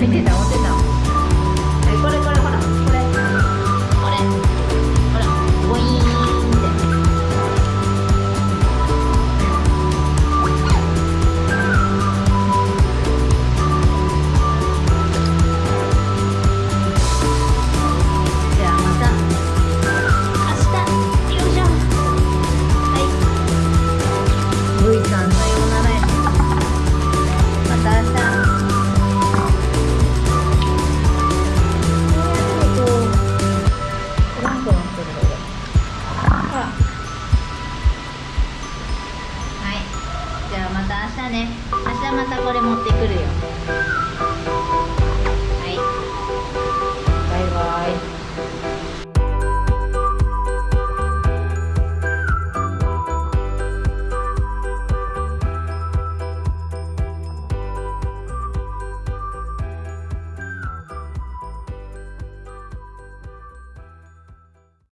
明天带我したね。明日またこれ持ってくるよ。